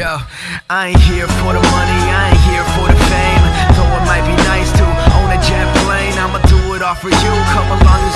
Yo, I ain't here for the money, I ain't here for the fame. Though it might be nice to own a jet plane, I'ma do it all for you. Come along